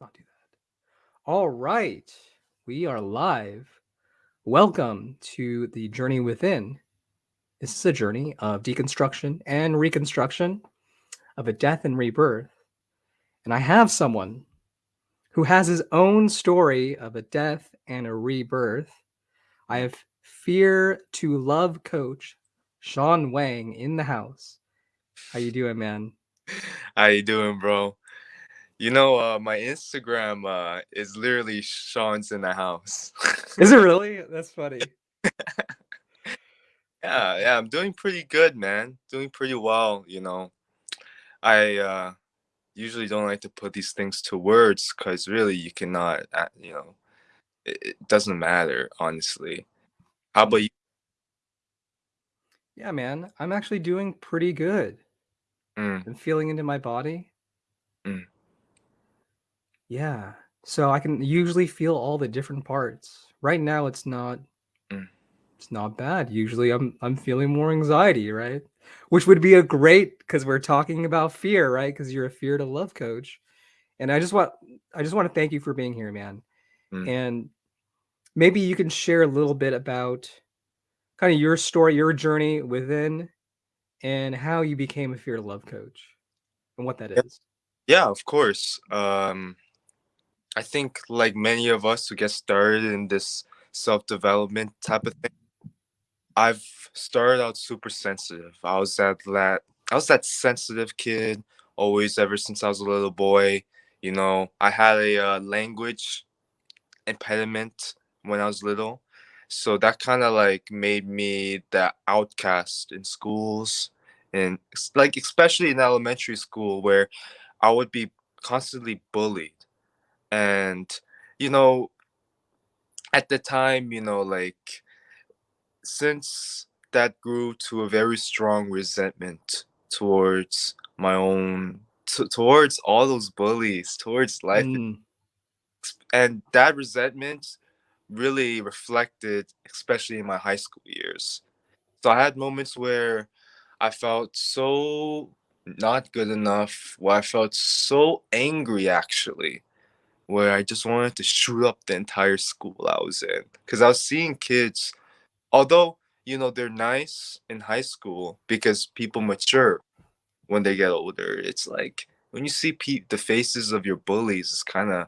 not do that. All right, we are live. Welcome to the Journey Within. This is a journey of deconstruction and reconstruction of a death and rebirth. And I have someone who has his own story of a death and a rebirth. I have Fear to Love coach Sean Wang in the house. How you doing, man? How you doing, bro? You know, uh, my Instagram uh, is literally Sean's in the house. is it really? That's funny. yeah, yeah, I'm doing pretty good, man. Doing pretty well, you know. I uh, usually don't like to put these things to words because really you cannot, uh, you know, it, it doesn't matter, honestly. How about you? Yeah, man, I'm actually doing pretty good. Mm. I'm feeling into my body. Mm. Yeah. So I can usually feel all the different parts. Right now it's not Mm. it's not bad. Usually I'm I'm feeling more anxiety, right? Which would be a great because we're talking about fear, right? Because you're a fear to love coach. And I just want I just want to thank you for being here, man. Mm. And maybe you can share a little bit about kind of your story, your journey within and how you became a fear to love coach and what that is. Yeah, of course. Um, I think like many of us who get started in this self-development type of thing, I've started out super sensitive. I was that that I was that sensitive kid always ever since I was a little boy. You know, I had a uh, language impediment when I was little, so that kind of like made me the outcast in schools and like especially in elementary school where I would be constantly bullied and you know at the time you know like since that grew to a very strong resentment towards my own t- towards all those bullies towards life Mm, and that resentment really reflected especially in my high school years. So i had moments where i felt so not good enough where i felt so angry actually where i just wanted to shoot up the entire school i was in because i was seeing kids although you know they're nice in high school because people mature when they get older. It's like when you see pe- the faces of your bullies it's kind of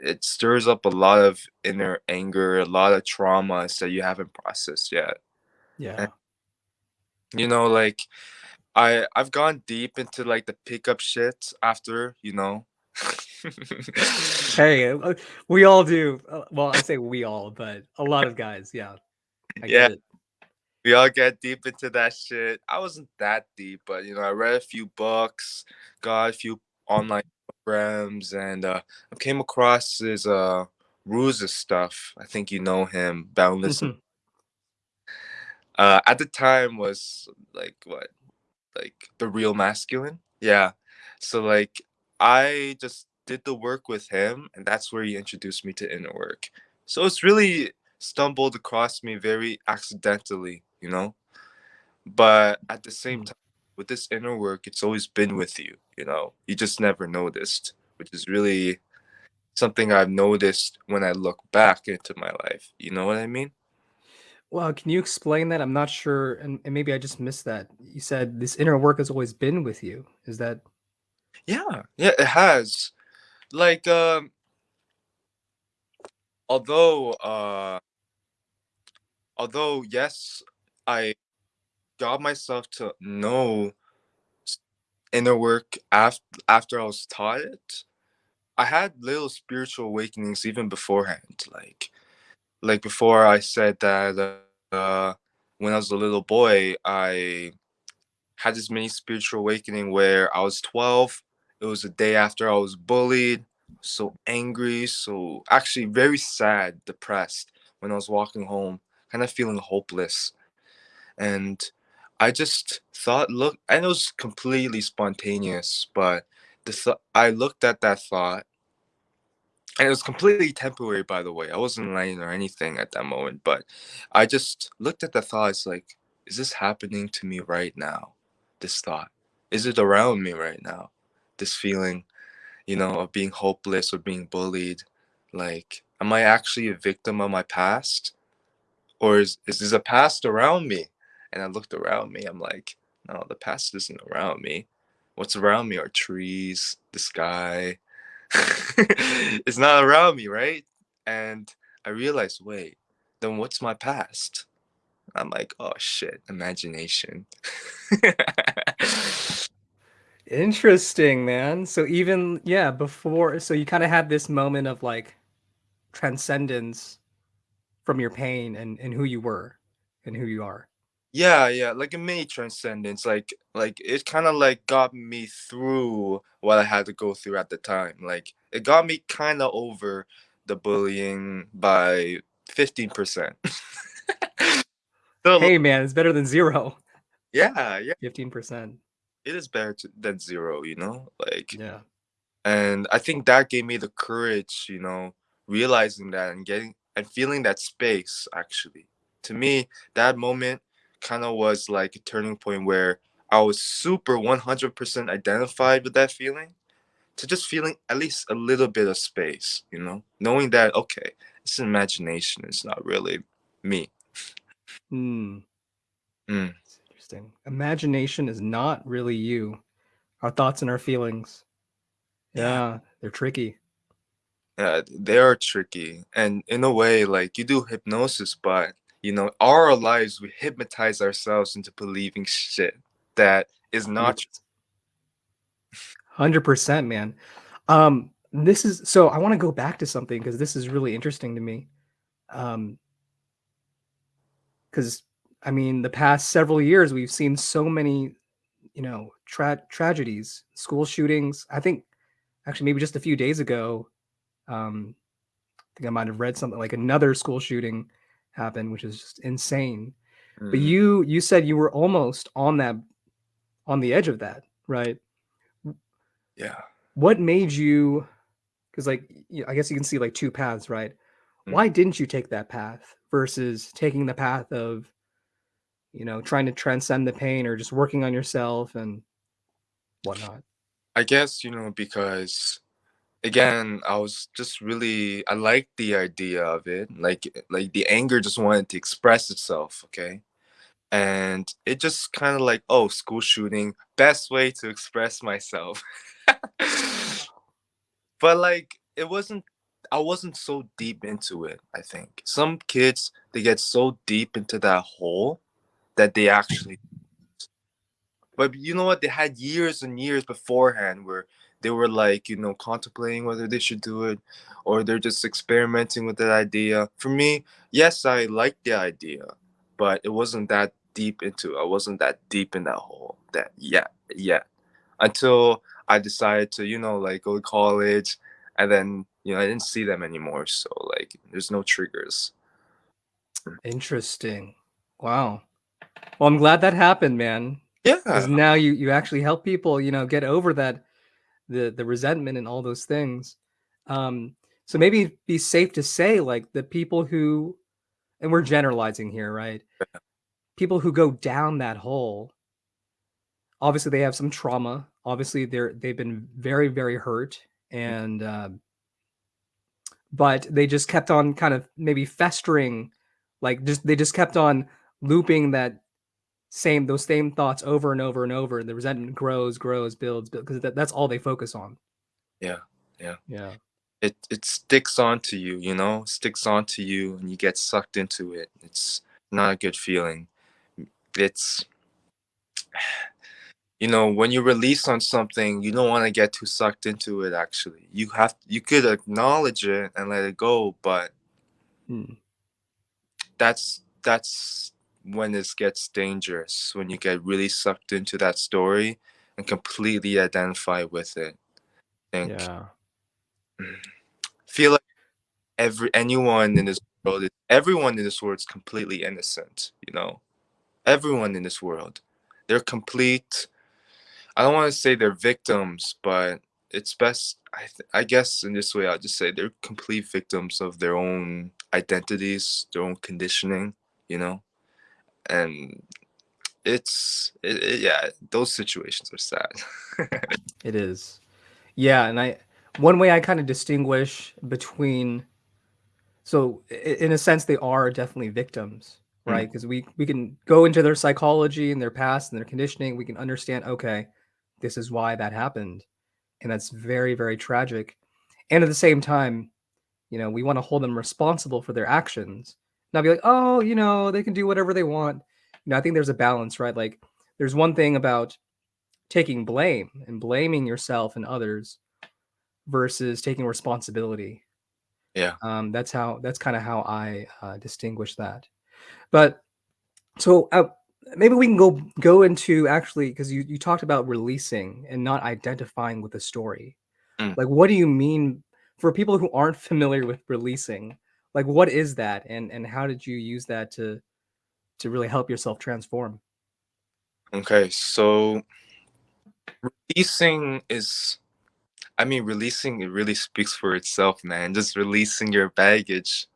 it stirs up a lot of inner anger a lot of traumas that you haven't processed yet. Yeah. and you know like i i've gone deep into like the pickup shit after you know Hey, uh, we all do. Uh, well, I say we all, but a lot of guys. Yeah, I yeah we all get deep into that shit. I wasn't that deep, but you know, I read a few books, got a few online programs, and uh, I came across his uh Ruse's stuff. I think you know him, Boundless. Mhm. Uh, at the time was like what, like the real masculine. Yeah. So like I just did the work with him, and that's where he introduced me to inner work. So it's really stumbled across me very accidentally, you know but at the same Mm. time with this inner work it's always been with you you know you just never noticed which is really something i've noticed when i look back into my life you know what i mean Well, can you explain that? I'm not sure, and, and maybe I just missed that. You said this inner work has always been with you. Is that? yeah yeah it has like um although uh although yes i got myself to know inner work after after i was taught it i had little spiritual awakenings even beforehand like like before I said that uh, when I was a little boy, I had this mini spiritual awakening where I was 12. It was the day after I was bullied, so angry, so actually very sad, depressed when I was walking home, kind of feeling hopeless. And I just thought, look, and it was completely spontaneous, but the th- I looked at that thought and it was completely temporary by the way. I wasn't lying or anything at that moment but i just looked at the thoughts like is this happening to me right now this thought? Is it around me right now this feeling you know, of being hopeless or being bullied. Like, am I actually a victim of my past? Or is, is this a past around me? And I looked around me, I'm like, no, the past isn't around me. What's around me are trees, the sky. it's not around me, right? And I realized, wait, then what's my past? I'm like, oh shit, imagination. Interesting, man. So even yeah, before so you kind of had this moment of like transcendence from your pain and and who you were and who you are. Yeah, yeah, like a mini transcendence. Like like it kind of like got me through what I had to go through at the time. Like it got me kind of over the bullying by 15%. so, Hey man, it's better than zero. yeah, yeah, 15%. It is better to, than zero, you know? Like Yeah. and I think that gave me the courage, you know, realizing that and getting and feeling that space actually. To me, that moment kind of was like a turning point where I was super 100% identified with that feeling to just feeling at least a little bit of space, you know, knowing that, okay, it's imagination, it's not really me. Hmm. Mm. Imagination is not really you. Our thoughts and our feelings. Yeah. Yeah, they're tricky. Yeah, they are tricky. And in a way, like you do hypnosis, but you know, our lives we hypnotize ourselves into believing shit that is not 100%, man. Um, this is so I want to go back to something because this is really interesting to me. Um, because I mean, the past several years we've seen so many, you know, tra- tragedies, school shootings. I think actually maybe just a few days ago, um, I think I might have read something like another school shooting happened, which is just insane. But Mhm. you you said you were almost on that on the edge of that, right? yeah. What made you because like I guess you can see like two paths, right? Mm. Why didn't you take that path versus taking the path of, you know, trying to transcend the pain or just working on yourself and whatnot? I guess, you know, because again, I was just really I liked the idea of it. Like eh, like the anger just wanted to express itself, okay? And it just kind of like, oh, school shooting, best way to express myself. but like it wasn't I wasn't so deep into it, I think. Some kids they get so deep into that hole that they actually but you know what? They had years and years beforehand where they were like, you know, contemplating whether they should do it or they're just experimenting with that idea. For me, yes, I liked the idea, but it wasn't that deep into it. I wasn't that deep in that hole that yet, yet. Until I decided to, you know, like go to college and then, you know, I didn't see them anymore. So like there's no triggers. Interesting. Wow. Well, I'm glad that happened, man. Yeah. Because now you you actually help people, you know, get over that the the resentment and all those things. Um, so maybe it'd be safe to say like the people who and we're generalizing here, right? People who go down that hole, obviously they have some trauma. Obviously they're they've been very, very hurt and uh, but they just kept on kind of maybe festering, like just they just kept on looping that same those same thoughts over and over and over. The resentment grows, grows, builds, because that, that's all they focus on. Yeah. Yeah. Yeah. it it sticks onto you, you know, sticks onto you and you get sucked into it. It's not a good feeling. It's you know, when you release on something, you don't want to get too sucked into it actually. You have you could acknowledge it and let it go, but Hmm. that's that's when this gets dangerous, when you get really sucked into that story and completely identify with it. And Yeah. feel like every anyone in this world is, everyone in this world is completely innocent you know everyone in this world they're complete i don't want to say they're victims but it's best I, th- I guess in this way i'll just say they're complete victims of their own identities their own conditioning you know and it's it, it- yeah those situations are sad It is. Yeah, and I one way I kind of distinguish between so in a sense they are definitely victims, Mm. right? Because we we can go into their psychology and their past and their conditioning, we can understand, okay, this is why that happened. And that's very, very tragic. And at the same time, you know, we want to hold them responsible for their actions. Not be like, oh, you know, they can do whatever they want. You know, I think there's a balance, right? Like there's one thing about taking blame and blaming yourself and others versus taking responsibility. Yeah. Um, that's how that's kind of how I uh, distinguish that. But so uh, maybe we can go go into actually because you you talked about releasing and not identifying with the story. Mm. Like, what do you mean for people who aren't familiar with releasing? Like, what is that, and and how did you use that to to really help yourself transform? Okay, so releasing is I mean, releasing it really speaks for itself, man. Just releasing your baggage.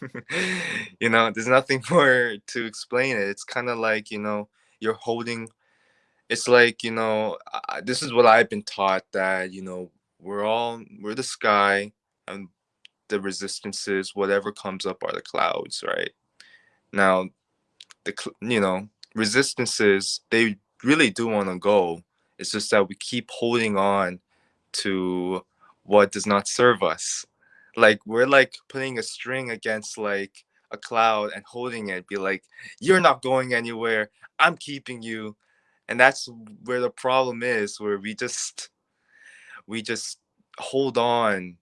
you know, there's nothing more to explain it. It's kind of like, you know, you're holding it's like, you know, I, this is what I've been taught that, you know, we're all we're the sky and the resistances whatever comes up are the clouds, right? Now, the you know, resistances they really do want to go. It's just that we keep holding on to what does not serve us. Like we're like putting a string against like a cloud and holding it, be like, you're not going anywhere. I'm keeping you. And that's where the problem is, where we just we just hold on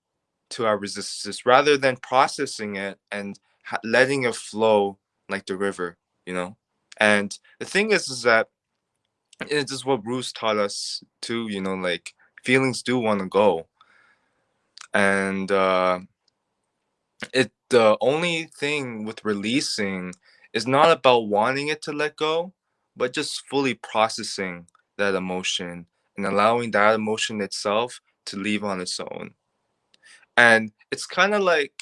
to our resistance rather than processing it and letting it flow like the river, you know. And the thing is, is that it's just what Bruce taught us too, you know, like feelings do want to go and uh it the only thing with releasing is not about wanting it to let go but just fully processing that emotion and allowing that emotion itself to leave on its own and it's kind of like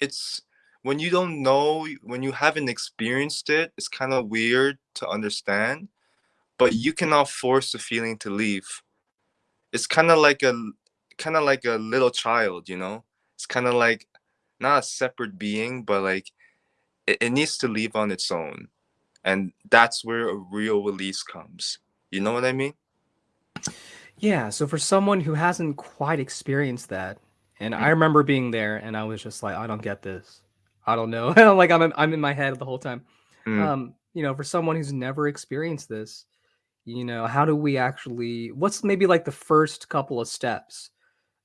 it's when you don't know when you haven't experienced it it's kind of weird to understand but you cannot force the feeling to leave. It's kind of like a kind of like a little child you know? It's kind of like not a separate being but like it, it needs to leave on its own and that's where a real release comes. You know what i mean? Yeah, so for someone who hasn't quite experienced that, and I remember being there, and I was just like, I don't get this. I don't know. Like I'm in, I'm in my head the whole time. mm, Um, you know, for someone who's never experienced this, you know, how do we actually? What's maybe like the first couple of steps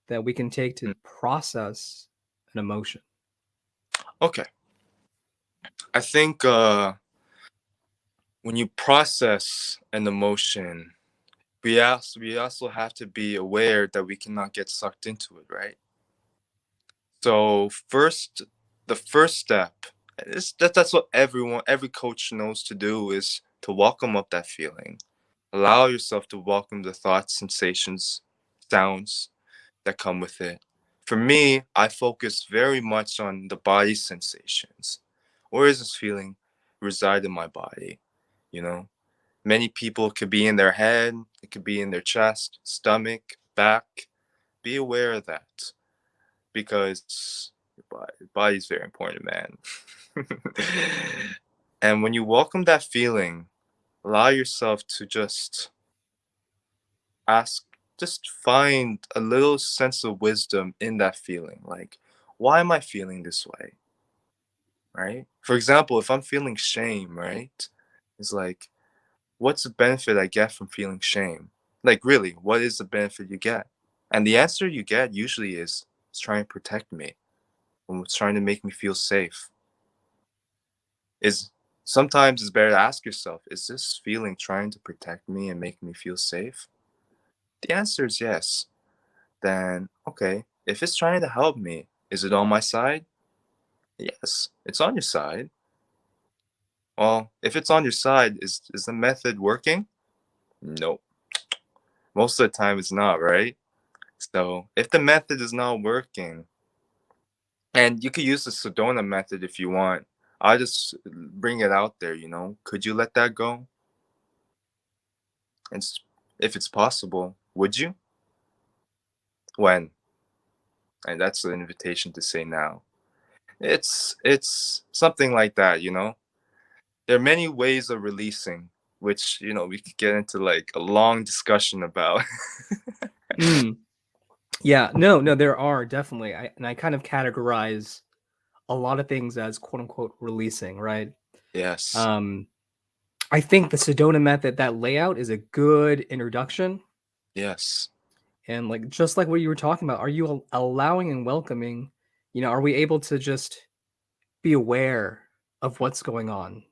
that we can take to mm. process an emotion? okay i think uh when you process an emotion we also we also have to be aware that we cannot get sucked into it right So first, the first step is that that's what everyone, every coach knows to do is to welcome up that feeling. Allow yourself to welcome the thoughts, sensations, sounds that come with it. For me, I focus very much on the body sensations. Where is this feeling reside in my body? You know, many people could be in their head, it could be in their chest, stomach, back. Be aware of that because your body, body's very important, man. and when you welcome that feeling, allow yourself to just ask, just find a little sense of wisdom in that feeling. Like, why am I feeling this way? Right? For example, if I'm feeling shame, right? It's like, what's the benefit I get from feeling shame? Like, really, what is the benefit you get? And the answer you get usually is it's trying to protect me and it's trying to make me feel safe. Is sometimes it's better to ask yourself, is this feeling trying to protect me and make me feel safe? The answer is yes. Then, okay, if it's trying to help me, is it on my side? Yes, it's on your side. Well, if it's on your side, is, is the method working? Nope. Most of the time, it's not, right? So, if the method is not working, and you could use the Sedona method if you want, I'll just bring it out there, you know. Could you let that go? And if it's possible, would you? When? and that's the invitation to say now it's it's something like that you know there are many ways of releasing which you know we could get into like a long discussion about mm. Yeah no no there are definitely I, and i kind of categorize a lot of things as quote unquote releasing right? Yes. Um i think the sedona method that layout is a good introduction. Yes. And like just like what you were talking about are you allowing and welcoming you know are we able to just be aware of what's going on?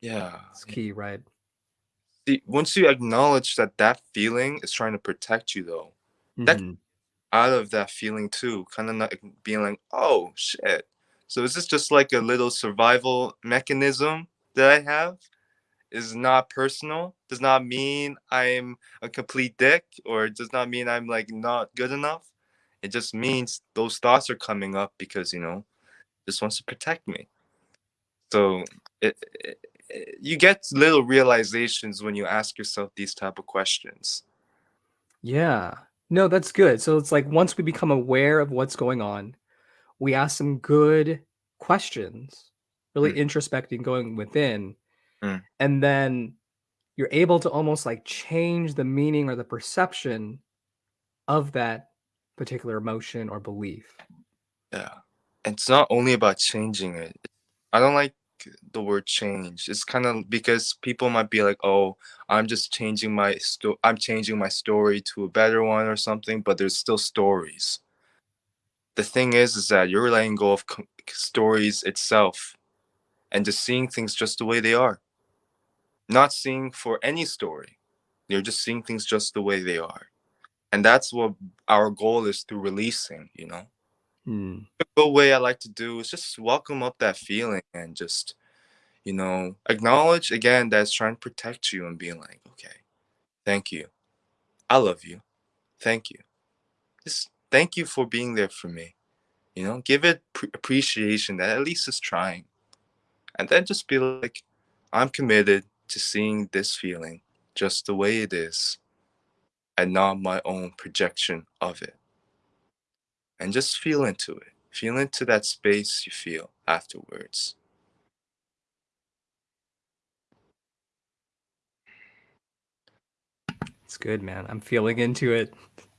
Yeah it's key right? See, once you acknowledge that that feeling is trying to protect you though mm-hmm. that out of that feeling too kind of not being like oh shit. So is this just like a little survival mechanism that i have? Is not personal does not mean i'm a complete dick or does not mean i'm like not good enough? It just means those thoughts are coming up because you know just wants to protect me. So it, it, it, you get little realizations when you ask yourself these type of questions. Yeah no that's good so it's like once we become aware of what's going on we ask some good questions really mm. introspecting going within mm. and then you're able to almost like change the meaning or the perception of that particular emotion or belief. Yeah. It's not only about changing it. I don't like the word change. It's kind of because people might be like, "Oh, I'm just changing my sto- I'm changing my story to a better one or something," but there's still stories. The thing is is that you're letting go of stories itself and just seeing things just the way they are. Not seeing for any story. You're just seeing things just the way they are and that's what our goal is through releasing you know Hmm. the way i like to do is just welcome up that feeling and just you know acknowledge again that it's trying to protect you and being like okay thank you. I love you. Thank you. Just thank you for being there for me. You know give it pre- appreciation that at least is trying. And then just be like i'm committed to seeing this feeling just the way it is and not my own projection of it. And just feel into it. Feel into that space you feel afterwards. It's good, man. I'm feeling into it.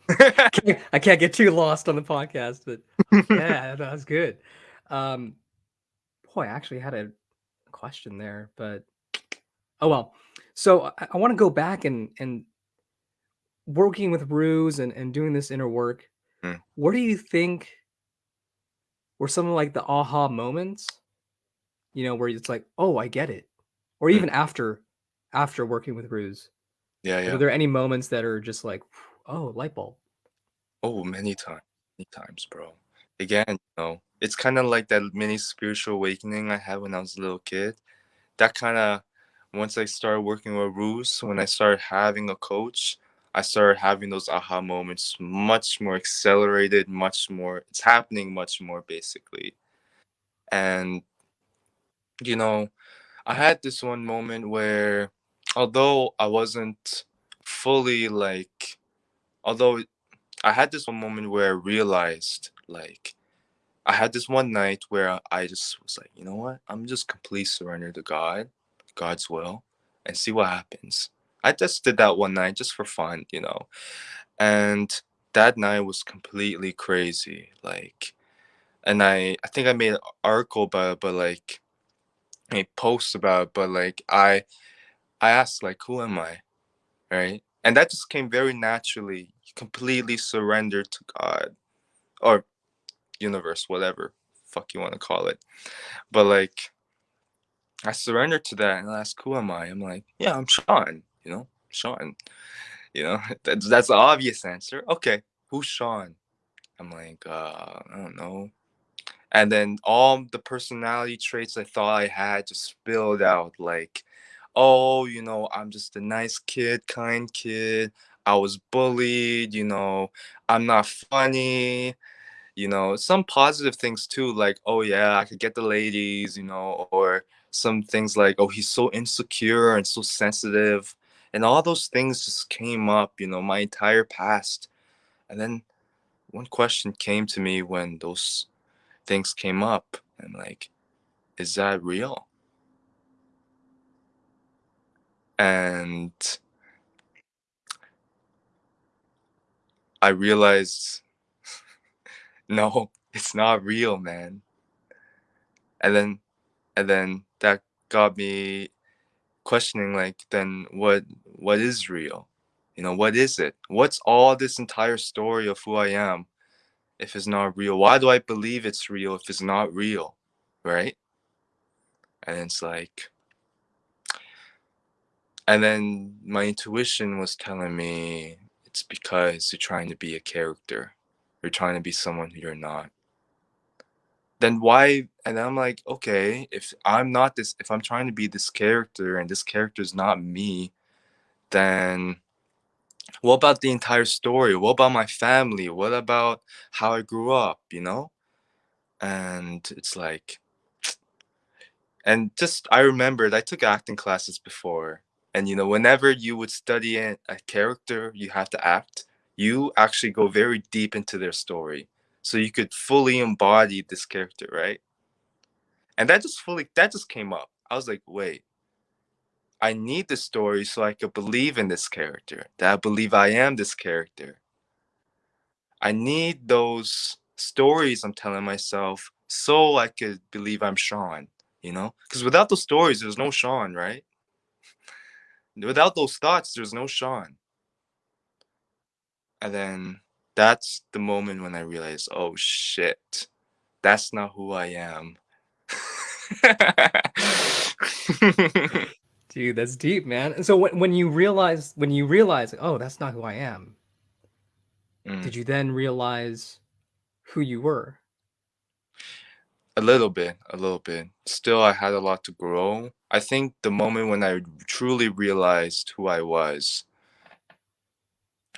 I can't get too lost on the podcast, but yeah, that was good. Um, boy, I actually had a question there, but oh well. So I, I want to go back and and working with Ruse and, and doing this inner work, mm. what do you think were some of like the aha moments? You know, where it's like, oh, I get it. Or hmm. even mm. after after working with Ruse. Yeah, yeah. Are there any moments that are just like, oh, light bulb? Oh, many times. Many times, bro. Again, you know, it's kind of like that mini spiritual awakening I had when I was a little kid. That kind of once I started working with Ruse, when I started having a coach, I started having those aha moments much more accelerated, much more, it's happening much more basically. And, you know, I had this one moment where, although I wasn't fully like, although I had this one moment where I realized, like, I had this one night where I just was like, you know what? I'm just completely surrender to God, God's will, and see what happens. I just did that one night just for fun, you know. And that night was completely crazy. Like and I I think I made an article about it, but like a post about it, but like I I asked like who am I? Right? And that just came very naturally, completely surrendered to God or universe, whatever fuck you want to call it. But like I surrendered to that and I asked, who am I? I'm like, yeah, I'm Sean you know, Sean. You know, that's that's the obvious answer. Okay, who's Sean? I'm like, uh, I don't know. And then all the personality traits I thought I had just spilled out like, oh, you know, I'm just a nice kid, kind kid. I was bullied, you know, I'm not funny, you know, some positive things too, like, oh yeah, I could get the ladies, you know, or some things like, oh, he's so insecure and so sensitive and all those things just came up you know my entire past. And then one question came to me when those things came up and like is that real? And i realized no it's not real man. And then and then that got me questioning like then what what is real? You know what is it? What's all this entire story of who i am if it's not real? Why do i believe it's real if it's not real? Right? And it's like and then my intuition was telling me it's because you're trying to be a character. You're trying to be someone who you're not then why and i'm like okay if i'm not this if i'm trying to be this character and this character is not me then what about the entire story? What about my family? What about how i grew up? You know? And it's like and just i remembered i took acting classes before and you know whenever you would study a character you have to act you actually go very deep into their story so you could fully embody this character right? And that just fully that just came up. I was like wait i need this story so i could believe in this character that i believe i am this character. I need those stories i'm telling myself so i could believe i'm sean you know? Because without those stories there's no sean right? Without those thoughts there's no sean. And then that's the moment when I realized, oh shit, that's not who I am. Dude, that's deep, man. And so when when you realize when you realize, oh, that's not who I am, Mm. did you then realize who you were? A little bit, a little bit. Still, I had a lot to grow. I think the moment when I truly realized who I was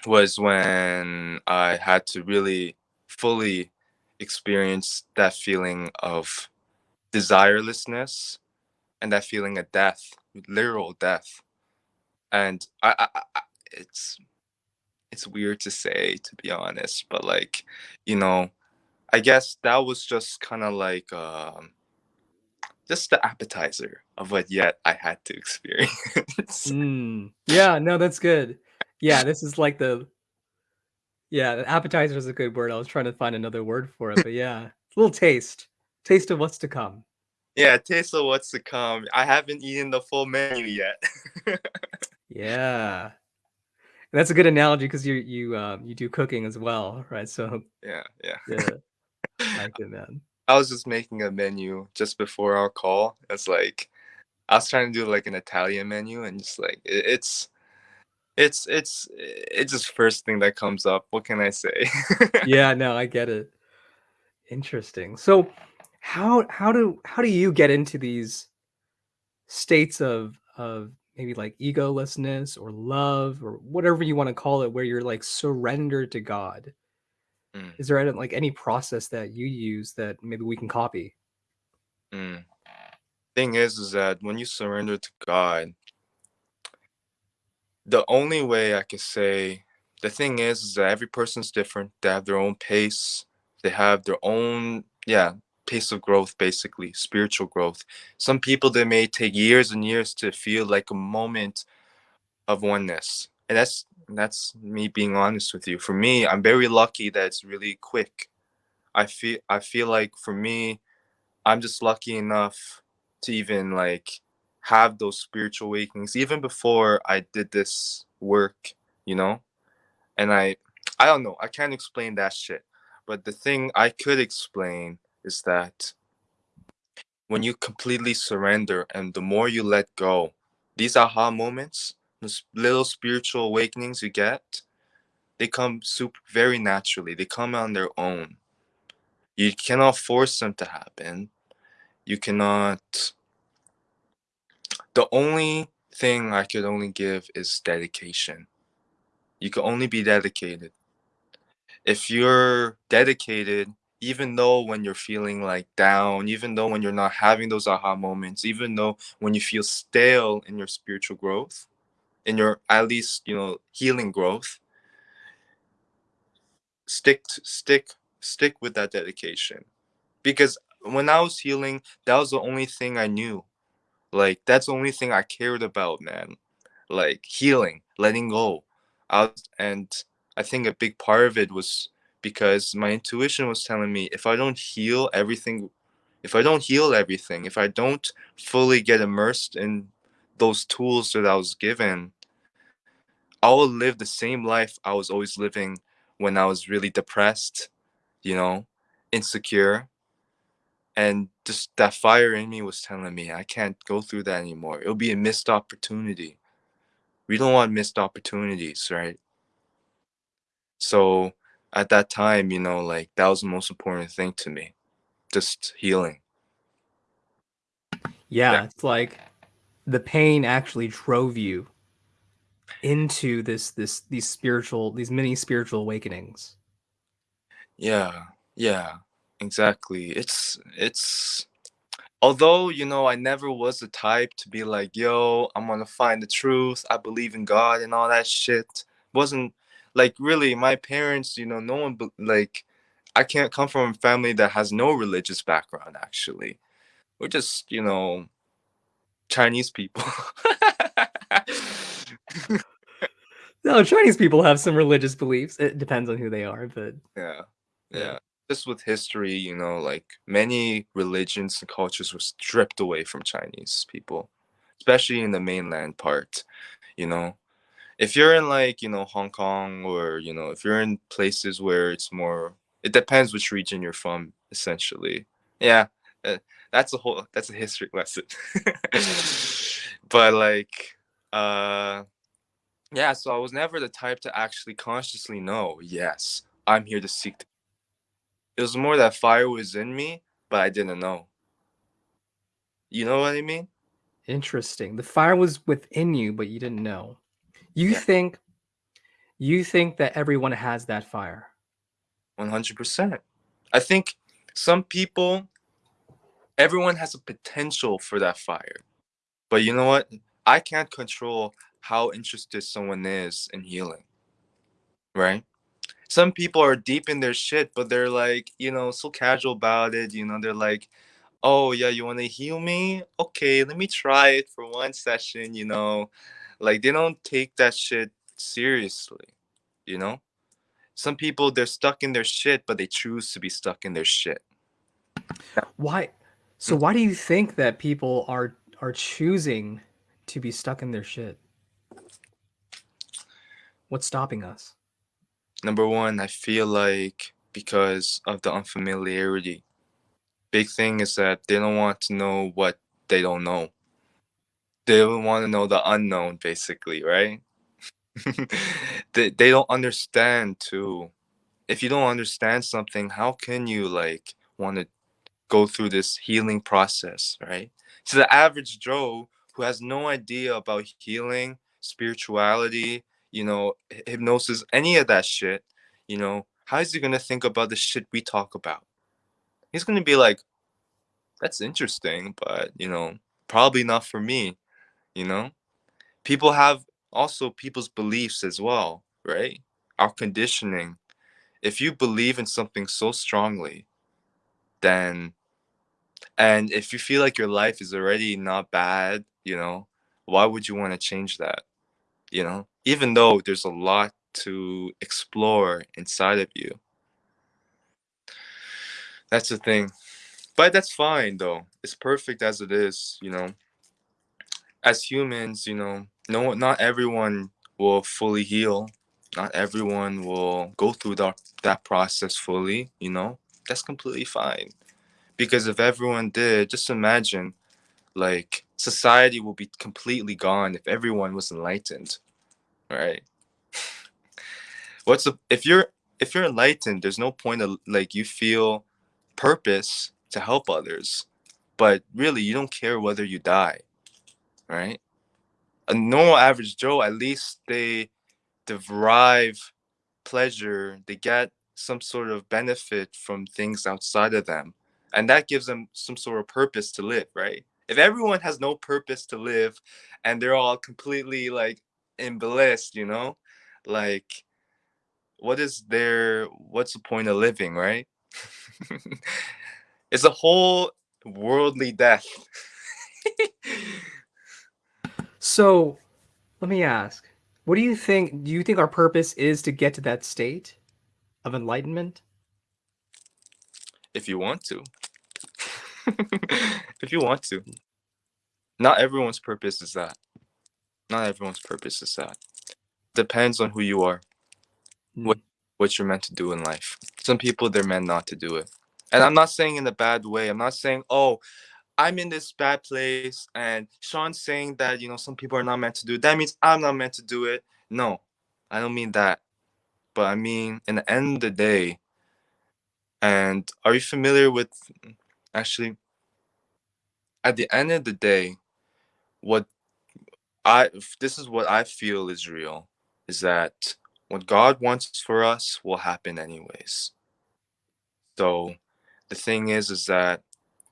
was when I had to really fully experience that feeling of desirelessness and that feeling of death, literal death. And I, I, I it's it's weird to say to be honest, but like, you know, I guess that was just kind of like um just the appetizer of what yet I had to experience. Mm. Yeah, no, that's good. Yeah, this is like the yeah, the appetizer is a good word. I was trying to find another word for it, but yeah, it's a little taste, taste of what's to come. yeah, taste of what's to come. I haven't eaten the full menu yet. Yeah, and that's a good analogy because you you um, you do cooking as well, right? So yeah, yeah. yeah, I like it, man. I was just making a menu just before our call. It's like I was trying to do like an Italian menu, and just like it, it's it's it's it's just first thing that comes up. What can I say? Yeah, no, I get it. Interesting. So how how do how do you get into these states of of maybe like egolessness or love or whatever you want to call it where you're like surrendered to God? Mm, Is there any, like any process that you use that maybe we can copy? mm. Thing is, is that when you surrender to God, the only way I could say the thing is, is that every person's different. They have their own pace. They have their own, yeah, pace of growth, basically, spiritual growth. Some people, they may take years and years to feel like a moment of oneness. And that's that's me being honest with you. For me, I'm very lucky that it's really quick. I feel I feel like for me, I'm just lucky enough to even like have those spiritual awakenings even before I did this work, you know? and I I don't know, I can't explain that shit. But the thing I could explain is that when you completely surrender and the more you let go, these aha moments, those little spiritual awakenings you get, they come super very naturally. They come on their own. You cannot force them to happen. You cannot the only thing I could only give is dedication. You can only be dedicated. If you're dedicated, even though when you're feeling like down, even though when you're not having those aha moments, even though when you feel stale in your spiritual growth, in your at least, you know, healing growth, stick stick stick with that dedication because when i was healing that was the only thing i knew like that's the only thing i cared about man. Like healing letting go. Out and i think a big part of it was because my intuition was telling me if i don't heal everything if i don't heal everything if i don't fully get immersed in those tools that i was given i will live the same life i was always living when i was really depressed you know insecure and just that fire in me was telling me i can't go through that anymore. It'll be a missed opportunity. We don't want missed opportunities right? So at that time you know like that was the most important thing to me just healing. Yeah, yeah. it's like the pain actually drove you into this this these spiritual these many spiritual awakenings. Yeah yeah exactly it's it's although you know i never was the type to be like yo i'm gonna find the truth i believe in god and all that shit wasn't like really my parents you know no one like i can't come from a family that has no religious background actually. We're just you know chinese people. No chinese people have some religious beliefs it depends on who they are but yeah. yeah just with history, you know, like many religions and cultures were stripped away from Chinese people, especially in the mainland part, you know. If you're in like, you know, Hong Kong or, you know, if you're in places where it's more it depends which region you're from essentially. Yeah. Uh, that's a whole that's a history lesson. but like uh yeah, so I was never the type to actually consciously know, yes, I'm here to seek the it was more that fire was in me, but I didn't know. You know what I mean? Interesting. The fire was within you, but you didn't know. You yeah. think you think that everyone has that fire? 100%. I think some people everyone has a potential for that fire. But you know what? I can't control how interested someone is in healing. Right? Some people are deep in their shit, but they're like, you know, so casual about it. You know, they're like, oh yeah, you want to heal me? Okay, let me try it for one session. You know, like they don't take that shit seriously. You know, some people they're stuck in their shit, but they choose to be stuck in their shit. Why? So mm. why do you think that people are are choosing to be stuck in their shit? What's stopping us? Number one, I feel like because of the unfamiliarity. Big thing is that they don't want to know what they don't know. They don't want to know the unknown, basically, right? they, they don't understand too. If you don't understand something, how can you like want to go through this healing process, right? So the average Joe who has no idea about healing, spirituality, you know, hypnosis, any of that shit, you know, how is he gonna think about the shit we talk about? He's gonna be like, that's interesting, but you know, probably not for me, you know? People have also people's beliefs as well, right? Our conditioning. If you believe in something so strongly, then and if you feel like your life is already not bad, you know, why would you want to change that? You know, even though there's a lot to explore inside of you. That's the thing. But that's fine though. It's perfect as it is, you know. As humans, you know, no not everyone will fully heal. Not everyone will go through that that process fully, you know. That's completely fine. Because if everyone did, just imagine like society will be completely gone if everyone was enlightened. Right? what's the if you're if you're enlightened there's no point of like you feel purpose to help others but really you don't care whether you die right a normal average joe at least they derive pleasure they get some sort of benefit from things outside of them and that gives them some sort of purpose to live right if everyone has no purpose to live and they're all completely like in bliss you know? Like what is there what's the point of living right? It's a whole worldly death. So, let me ask, what do you think do you think our purpose is to get to that state of enlightenment? if you want to. If you want to. Not everyone's purpose is that not everyone's purpose is that. Depends on who you are what Mm. what you're meant to do in life. Some people they're meant not to do it. And i'm not saying in a bad way. I'm not saying oh i'm in this bad place and sean's saying that you know some people are not meant to do it. That means i'm not meant to do it. No i don't mean that. But i mean in the end of the day and are you familiar with actually at the end of the day what i this is what i feel is real is that what god wants for us will happen anyways. So the thing is is that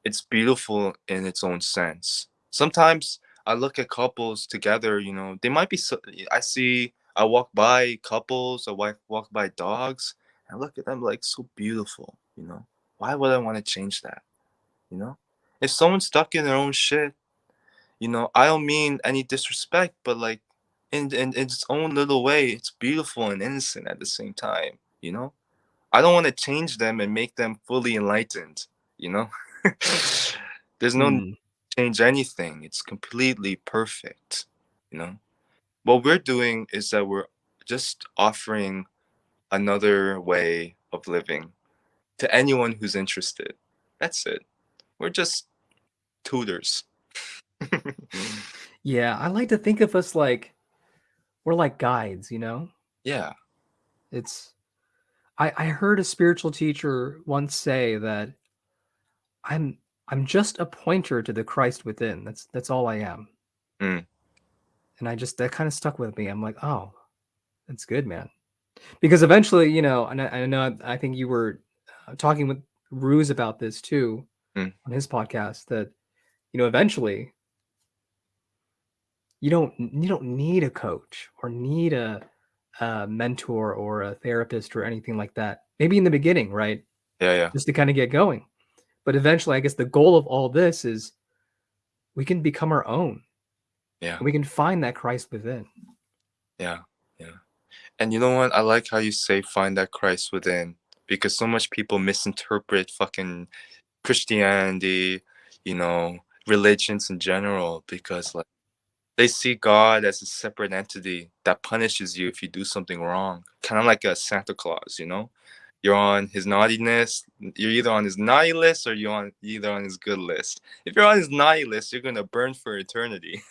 it's beautiful in its own sense. Sometimes i look at couples together you know they might be so, i see i walk by couples i walk, walk by dogs and I look at them like so beautiful you know? Why would i want to change that? You know? If someone's stuck in their own shit you know i don't mean any disrespect but like in, in, in its own little way it's beautiful and innocent at the same time you know? I don't want to change them and make them fully enlightened you know? There's no Mm. change anything. It's completely perfect you know? What we're doing is that we're just offering another way of living to anyone who's interested. That's it. We're just tutors Yeah, I like to think of us like we're like guides, you know? yeah It's I I heard a spiritual teacher once say that I'm I'm just a pointer to the Christ within. That's that's all I am. Mm. And I just that kind of stuck with me. I'm like, "Oh, that's good, man." Because eventually, you know, and I, I know I think you were uh, talking with Ruse about this too Mm. on his podcast that you know, eventually you don't you don't need a coach or need a, a mentor or a therapist or anything like that. Maybe in the beginning, right? yeah yeah Just to kind of get going. But eventually, I guess the goal of all this is we can become our own. yeah we can find that Christ within. Yeah, yeah. And you know what? I like how you say find that Christ within because so much people misinterpret fucking Christianity, you know, religions in general because like they see God as a separate entity that punishes you if you do something wrong. Kind of like a Santa Claus, you know? You're on his naughtiness, you're either on his naughty list or you're on either on his good list. If you're on his naughty list, you're gonna burn for eternity.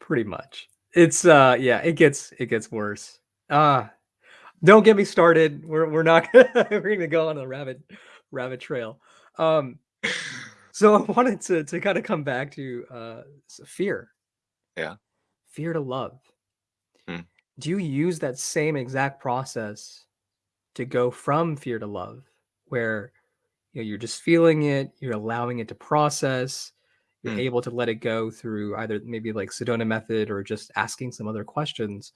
Pretty much. It's uh yeah, it gets it gets worse. Ah, don't get me started. We're we're not gonna we're gonna go on a rabbit rabbit trail. Um so I wanted to to kind of come back to uh fear. Yeah. Fear to love. Hmm. Do you use that same exact process to go from fear to love where you know you're just feeling it, you're allowing it to process, you're Hmm. able to let it go through either maybe like Sedona method or just asking some other questions.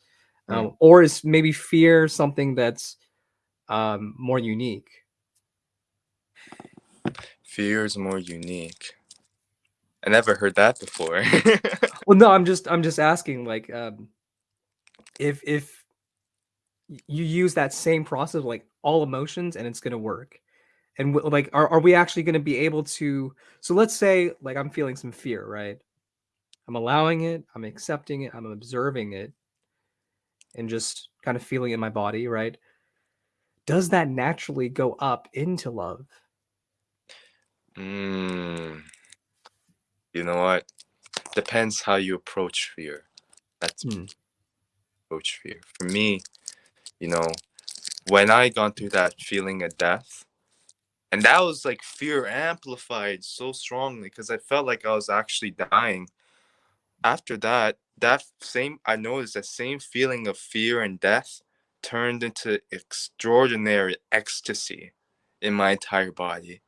Hmm. Um, or is maybe fear something that's um, more unique? Fear is more unique. I never heard that before. Well, no, I'm just I'm just asking like um, if if you use that same process like all emotions and it's gonna work. And like, are, are we actually going to be able to? So let's say, like, I'm feeling some fear, right? I'm allowing it, I'm accepting it, I'm observing it, and just kind of feeling in my body, right? Does that naturally go up into love? Mm, you know what? Depends how you approach fear. That's Hmm. approach fear. For me, you know, when I gone through that feeling of death, and that was like fear amplified so strongly because I felt like I was actually dying. After that, that same I noticed that same feeling of fear and death turned into extraordinary ecstasy in my entire body.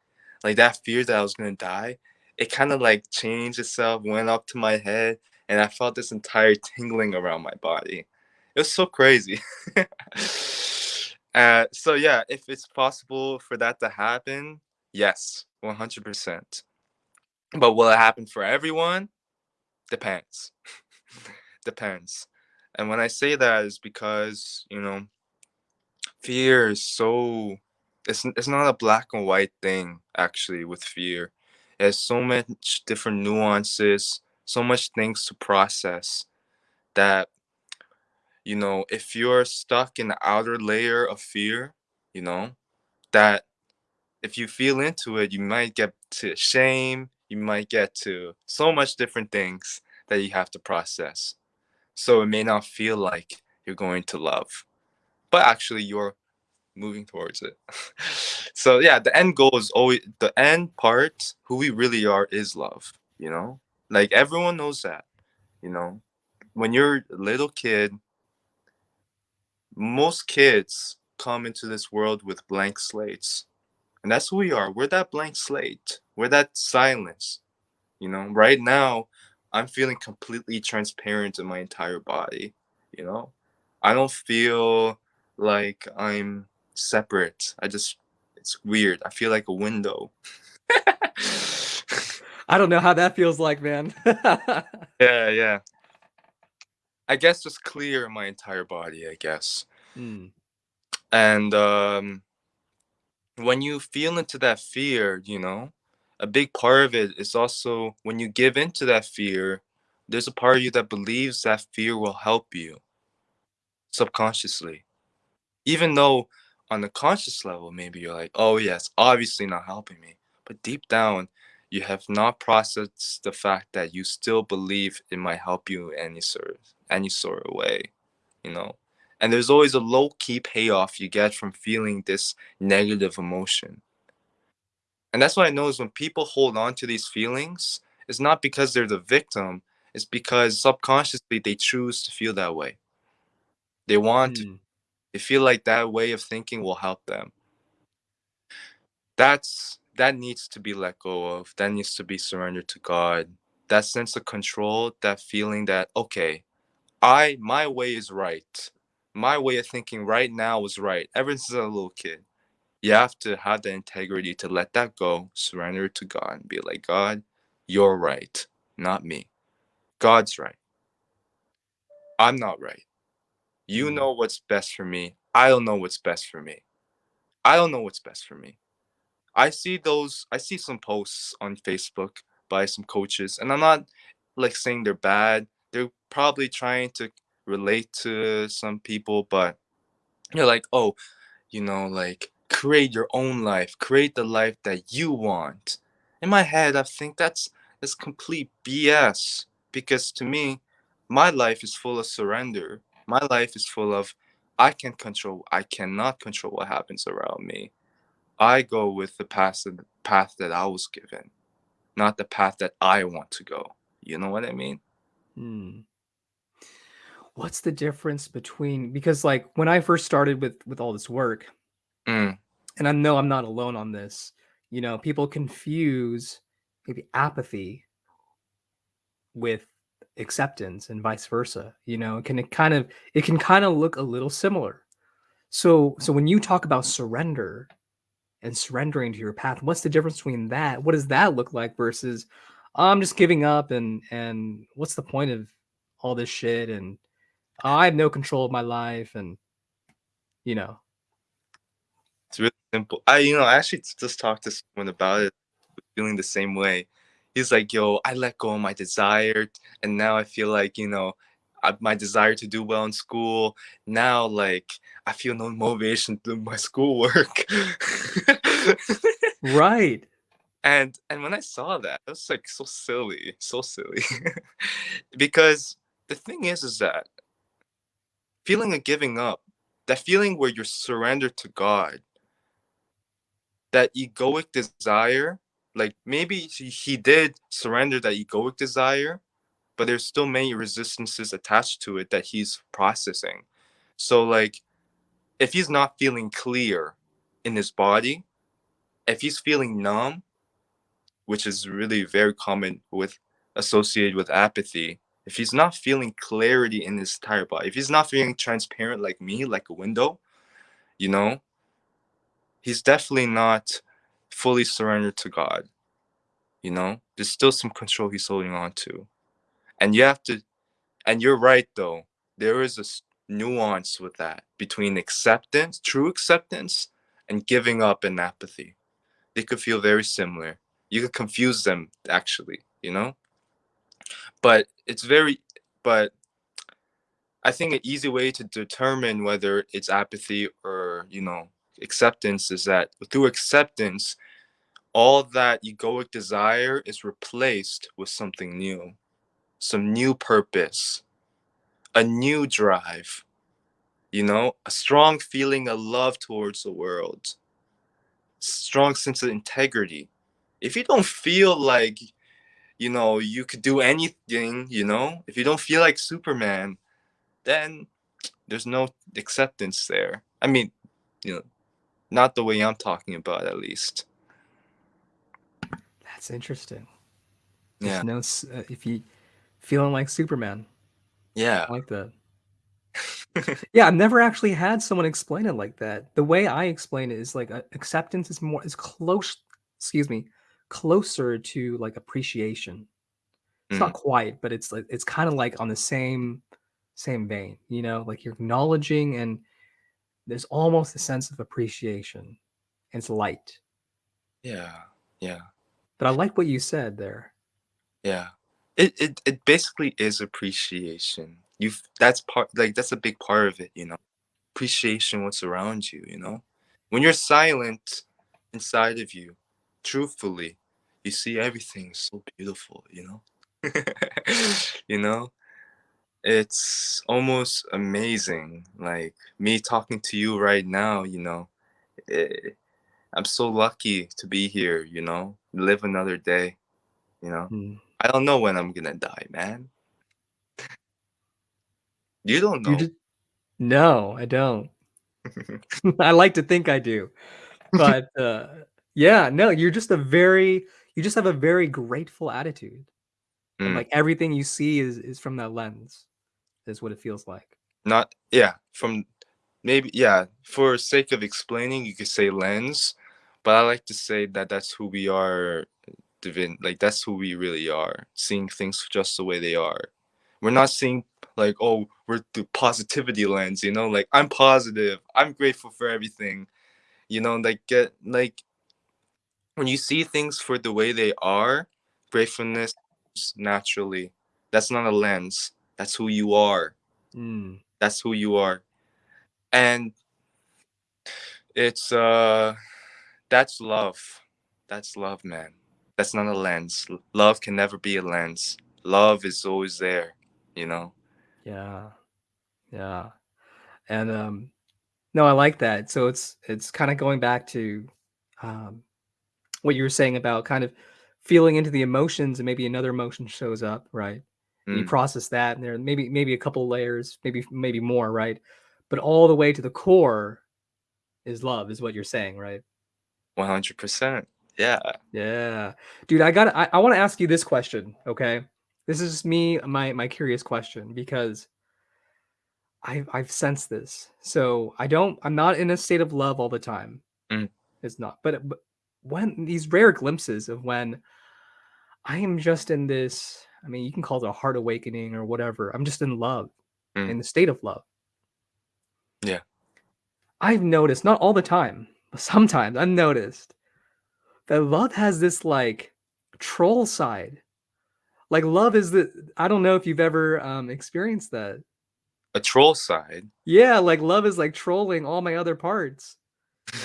Like that fear that I was gonna die, it kind of like changed itself, went up to my head, and I felt this entire tingling around my body. it was so crazy. uh, so yeah, if it's possible for that to happen, yes, one hundred percent. But will it happen for everyone? Depends. Depends. And when I say that is because, you know, fear is so it's it's not a black and white thing actually with fear. It has so much different nuances, so much things to process that you know, if you're stuck in the outer layer of fear, you know, that if you feel into it, you might get to shame, you might get to so much different things that you have to process. So it may not feel like you're going to love, but actually you're moving towards it. so yeah, the end goal is always the end part, who we really are is love, you know? Like everyone knows that, you know? When you're a little kid, most kids come into this world with blank slates. And that's who we are. We're that blank slate. We're that silence. You know, right now, I'm feeling completely transparent in my entire body. You know, I don't feel like I'm separate. I just, it's weird. I feel like a window. I don't know how that feels like, man. yeah, yeah. I guess just clear my entire body, I guess. Mm. And um, when you feel into that fear, you know, a big part of it is also when you give into that fear, there's a part of you that believes that fear will help you subconsciously. Even though on the conscious level, maybe you're like, oh, yes, obviously not helping me. But deep down, you have not processed the fact that you still believe it might help you any sort any sort of way, you know. And there's always a low key payoff you get from feeling this negative emotion. And that's what I know is when people hold on to these feelings, it's not because they're the victim, it's because subconsciously they choose to feel that way. They want mm. to, they feel like that way of thinking will help them. That's that needs to be let go of. That needs to be surrendered to God. That sense of control, that feeling that, okay, I my way is right. My way of thinking right now is right. Ever since i was a little kid you have to have the integrity to let that go, surrender to God, and be like, God, you're right, not me. God's right. I'm not right. You mm. know what's best for me. I don't know what's best for me. I don't know what's best for me. I see those, I see some posts on Facebook by some coaches, and I'm not like saying they're bad. They're probably trying to relate to some people, but you're like, oh, you know, like create your own life, create the life that you want. In my head, I think that's that's complete BS because to me, my life is full of surrender. My life is full of I can control. I cannot control what happens around me. I go with the path the path that I was given, not the path that I want to go. You know what I mean? Hmm. What's the difference between because like when I first started with with all this work, Mm. And I know I'm not alone on this. You know, people confuse maybe apathy with acceptance and vice versa. You know, can it kind of it can kind of look a little similar. So so when you talk about surrender and surrendering to your path, what's the difference between that? What does that look like versus I'm just giving up and and what's the point of all this shit and I have no control of my life and you know it's really simple. I, you know, I actually just talked to someone about it, feeling the same way. He's like, yo, I let go of my desire, and now I feel like, you know, I, my desire to do well in school. Now, like, I feel no motivation to do my schoolwork. right. And and when I saw that, it was like so silly, so silly. because the thing is, is that feeling of giving up, that feeling where you're surrendered to God, that egoic desire like maybe he did surrender that egoic desire but there's still many resistances attached to it that he's processing. So like if he's not feeling clear in his body if he's feeling numb which is really very common with associated with apathy if he's not feeling clarity in his entire body, if he's not feeling transparent like me, like a window, you know, he's definitely not fully surrendered to God. You know, there's still some control he's holding on to. And you have to, and you're right though, there is a nuance with that between acceptance, true acceptance, and giving up and apathy. They could feel very similar. You could confuse them actually, you know? But it's very, but I think an easy way to determine whether it's apathy or, you know, acceptance is that through acceptance, all that egoic desire is replaced with something new, some new purpose, a new drive, you know, a strong feeling of love towards the world, strong sense of integrity. If you don't feel like, you know, you could do anything, you know, if you don't feel like Superman, then there's no acceptance there. I mean, you know, not the way I'm talking about, at least. That's interesting. Yeah. There's no, uh, if you feeling like Superman. Yeah. I like that. yeah, I've never actually had someone explain it like that. The way I explain it is like acceptance is more is close. Excuse me, closer to like appreciation. It's Mm. not quite, but it's like it's kind of like on the same same vein. You know, like you're acknowledging and there's almost a sense of appreciation. It's light. Yeah. Yeah. But I like what you said there. Yeah. It it it basically is appreciation. You've that's part like that's a big part of it, you know. Appreciation what's around you, you know. When you're silent inside of you, truthfully, you see everything so beautiful, you know. you know? It's almost amazing. Like me talking to you right now, you know. eh, I'm so lucky to be here, you know. Live another day, you know. Hmm. I don't know when I'm gonna die, man. You don't know. You just no, I don't. I like to think I do. But uh yeah, no, you're just a very you just have a very grateful attitude. Mm. like everything you see is is from that lens. Is what it feels like. Not yeah, from maybe yeah, for sake of explaining, you could say lens, but I like to say that that's who we are divin like that's who we really are, seeing things just the way they are. We're not seeing like, oh, we're the positivity lens, you know, like I'm positive, I'm grateful for everything. You know, like get like when you see things for the way they are, gratefulness naturally. That's not a lens. That's who you are. Mm. That's who you are. And it's uh that's love. That's love, man. That's not a lens. Love can never be a lens. Love is always there, you know. Yeah. Yeah. And um no, I like that. So it's it's kind of going back to um what you were saying about kind of feeling into the emotions and maybe another emotion shows up, right? And you Mm, process that and there maybe maybe a couple layers, maybe maybe more, right? But all the way to the core is love is what you're saying, right? 100%. Yeah. Yeah. Dude, I got I, I want to ask you this question, okay? This is me my my curious question because I've I've sensed this. So I don't I'm not in a state of love all the time. Mm, It's not. But but when these rare glimpses of when I am just in this, I mean, you can call it a heart awakening or whatever. I'm just in love, mm, in the state of love. yeah. I've noticed, not all the time, but sometimes I've noticed that love has this like troll side. Like love is the I don't know if you've ever um experienced that. A troll side. Yeah, like love is like trolling all my other parts.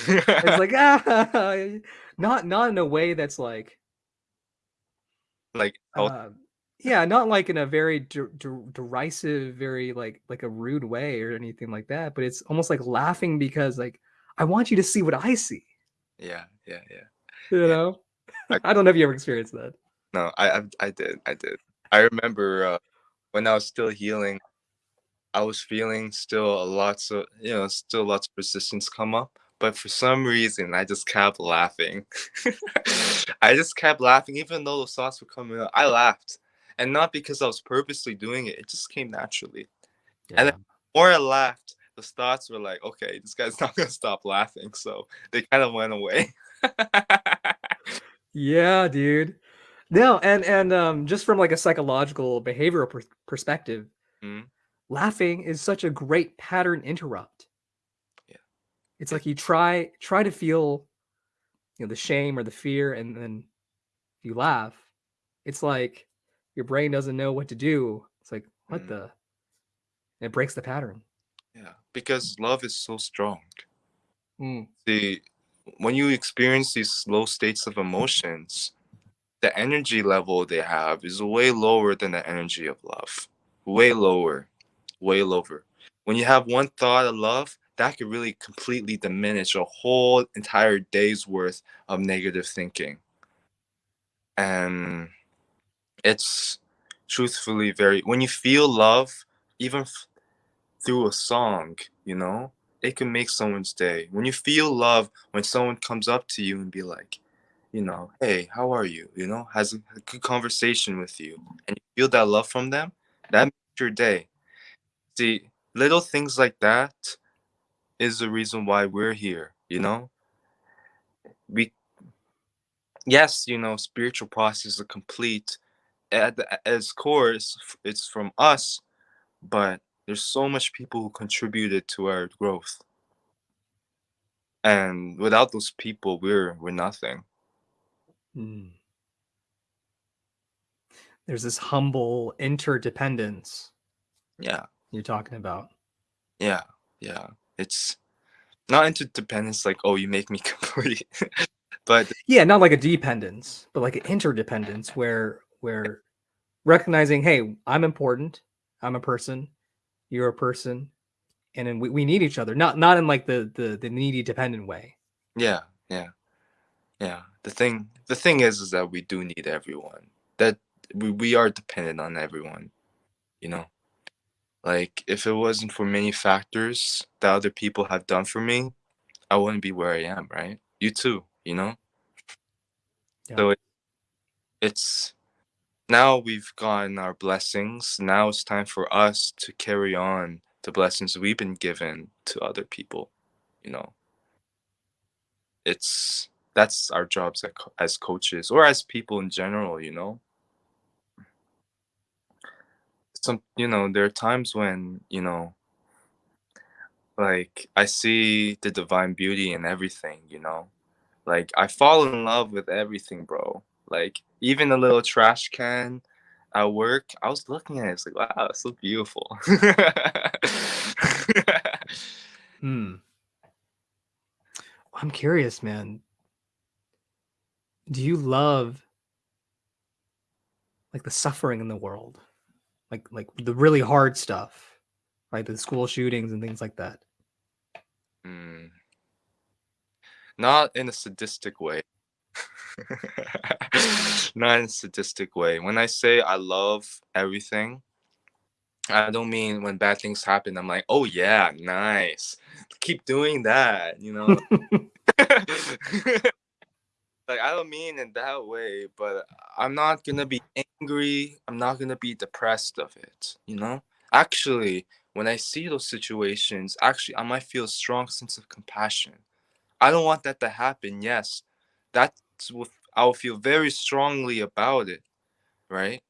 It's like ah, not not in a way that's like like uh, yeah, not like in a very der- der- derisive, very like like a rude way or anything like that. But it's almost like laughing because like I want you to see what I see. yeah, yeah, yeah. You Yeah. know, I- I don't know if you ever experienced that. No, I I, I did. I did. I remember uh, when I was still healing, I was feeling still lots of you know still lots of resistance come up, but for some reason I just kept laughing. I just kept laughing even though the thoughts were coming up. I laughed, and not because I was purposely doing it. It just came naturally. Yeah. And then the more I laughed, the thoughts were like, okay, this guy's not gonna stop laughing, so they kind of went away. yeah, dude. No, and and um, just from like a psychological behavioral per- perspective, Mhm. laughing is such a great pattern interrupt. Yeah. It's like you try try to feel, you know, the shame or the fear, and then you laugh. It's like your brain doesn't know what to do. It's like what Mhm. the. It breaks the pattern. Yeah, because love is so strong. Mm. The when you experience these low states of emotions, the energy level they have is way lower than the energy of love. Way lower. Way lower. When you have one thought of love, that could really completely diminish a whole entire day's worth of negative thinking. And it's truthfully very when you feel love, even through a song, you know, it can make someone's day. When you feel love, when someone comes up to you and be like, you know, hey, how are you? You know, has a, a good conversation with you, and you feel that love from them, that makes your day. See, little things like that is the reason why we're here. You know, we yes, you know, spiritual process is complete. At the, as core, it's, it's from us, but there's so much people who contributed to our growth and without those people we're we're nothing Mm. There's this humble interdependence yeah you're talking about. yeah yeah it's not interdependence like oh you make me complete but Yeah, not like a dependence, but like an interdependence where where recognizing, hey, I'm important, I'm a person, you're a person, and then we, we need each other. Not not in like the the the needy dependent way. yeah yeah yeah the thing the thing is is that we do need everyone that we, we are dependent on everyone you know like if it wasn't for many factors that other people have done for me i wouldn't be where i am right you too you know Yeah. so it, it's now we've gotten our blessings now it's time for us to carry on the blessings we've been given to other people you know? It's that's our jobs as, as coaches or as people in general you know? Some you know there are times when you know like i see the divine beauty in everything you know? Like i fall in love with everything bro like even a little trash can at work i was looking at it it's like wow it's so beautiful Hmm. I'm curious, man. Do you love like the suffering in the world? Like like the really hard stuff, like the school shootings and things like that. Mm. Not in a sadistic way. Not in a sadistic way. When I say I love everything, I don't mean when bad things happen, I'm like, oh yeah, nice. Keep doing that, you know? like I don't mean in that way, but I'm not gonna be angry. I'm not gonna be depressed of it. You know. Actually, when I see those situations, actually I might feel a strong sense of compassion. I don't want that to happen. Yes, what I'll feel very strongly about it, right?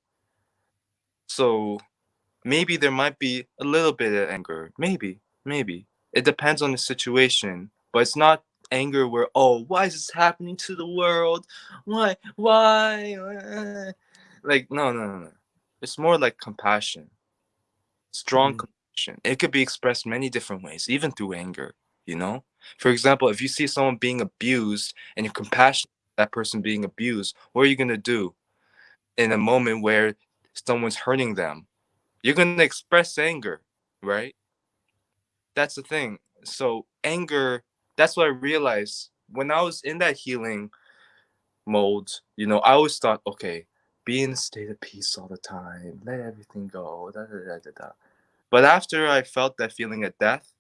So maybe there might be a little bit of anger. Maybe, maybe it depends on the situation, but it's not anger where oh why is this happening to the world why why like no no no no it's more like compassion strong Mm. compassion it could be expressed many different ways even through anger you know for example if you see someone being abused and you're compassionate that person being abused what are you going to do in a moment where someone's hurting them? You're going to express anger right? That's the thing. So anger that's what i realized. When i was in that healing mode you know i always thought okay be in a state of peace all the time. Let everything go. Da, da, da, but after i felt that feeling of death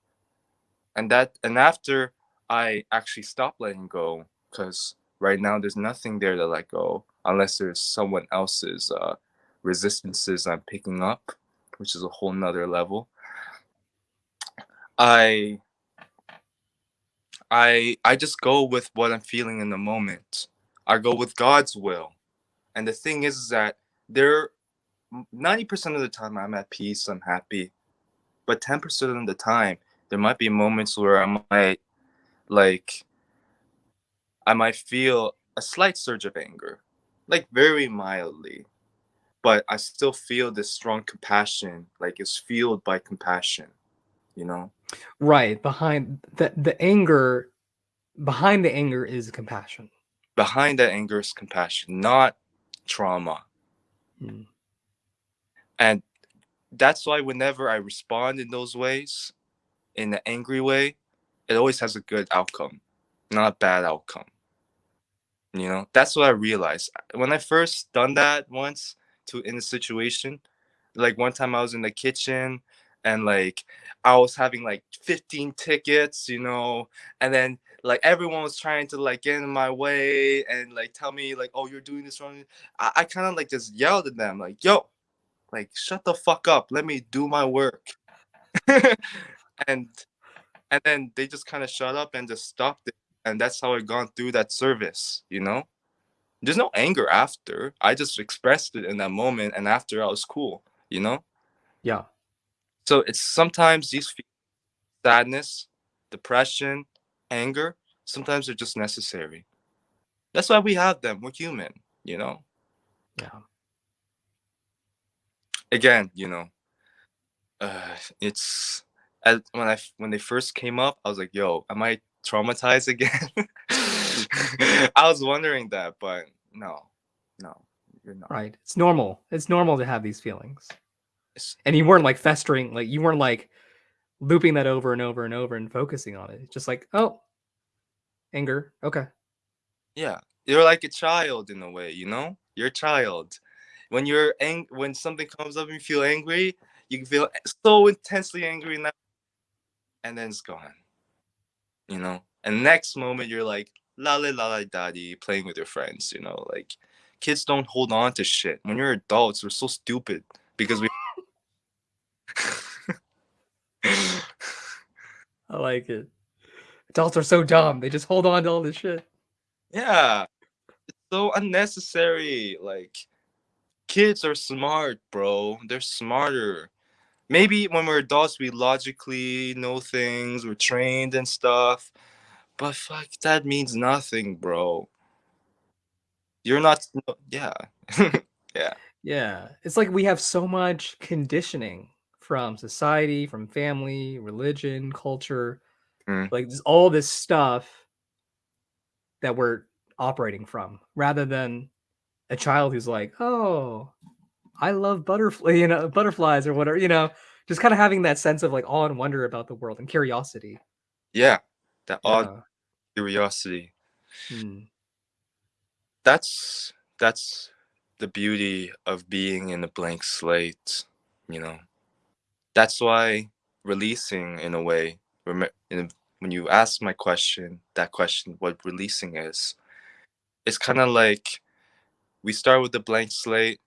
and that and after i actually stopped letting go because right now there's nothing there to let go unless there's someone else's uh resistances I'm picking up, which is a whole nother level. I I I just go with what I'm feeling in the moment. I go with God's will. And the thing is, is that there 90% of the time I'm at peace, I'm happy. But 10% of the time there might be moments where I might like I might feel a slight surge of anger, like very mildly. But I still feel this strong compassion, like it's fueled by compassion, you know? Right. Behind the the anger behind the anger is compassion. Behind that anger is compassion, not trauma. Mm. And that's why whenever I respond in those ways, in an angry way, it always has a good outcome, not a bad outcome. You know, that's what I realized when I first done that once to in a situation. Like one time I was in the kitchen and like I was having like 15 tickets, you know, and then like everyone was trying to like get in my way and like tell me like, oh, you're doing this wrong. I, I kind of like just yelled at them like, yo, like shut the fuck up, let me do my work. and and then they just kind of shut up and just stopped it, and that's how I gone through that service, you know. There's no anger after. I just expressed it in that moment, and after I was cool, you know. Yeah. So it's sometimes these sadness, depression, anger, sometimes they're just necessary. That's why we have them. We're human, you know? Yeah. Again, you know, uh, it's as, when I when they first came up, I was like, "Yo, am I traumatized again?" I was wondering that, but no, no, you're not. Right. It's normal. It's normal to have these feelings. And you weren't like festering, like you weren't like looping that over and over and over and focusing on it. It's just like, oh, anger. Okay. yeah, you're like a child in a way, you know. You're a child. When you're ang- when something comes up and you feel angry, you can feel so intensely angry now, and then it's gone. You know. And next moment you're like la la la la daddy playing with your friends. You know, like kids don't hold on to shit. When you're adults, we're so stupid because we. I like it. Adults are so dumb. They just hold on to all this shit. yeah, it's so unnecessary. Like kids are smart, bro. They're smarter. Maybe when we're adults, we logically know things, we're trained and stuff. But fuck, that means nothing, bro. You're not, yeah. yeah. Yeah. It's like we have so much conditioning from society, from family, religion, culture, Mm. like all this stuff that we're operating from rather than a child who's like, "Oh, I love butterfly, you know, butterflies or whatever, you know, just kind of having that sense of like awe and wonder about the world and curiosity. Yeah. That odd Yeah. curiosity. Hmm. That's, that's the beauty of being in a blank slate, you know. That's why releasing, in a way, rem- in when you ask my question, that question, what releasing is, it's kind of like we start with the blank slate,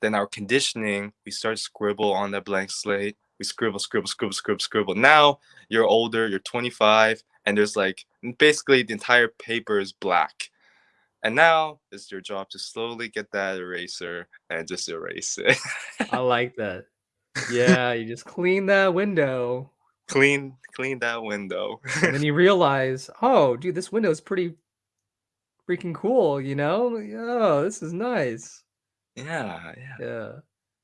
then our conditioning, we start scribble on that blank slate. We scribble, scribble, scribble, scribble, scribble. Now you're older, you're 25, and there's like basically the entire paper is black. And now it's your job to slowly get that eraser and just erase it. I like that. Yeah, you just clean that window clean clean that window. and then you realize, "Oh, dude, this window is pretty freaking cool, you know? Oh, this is nice." Yeah, yeah. Yeah.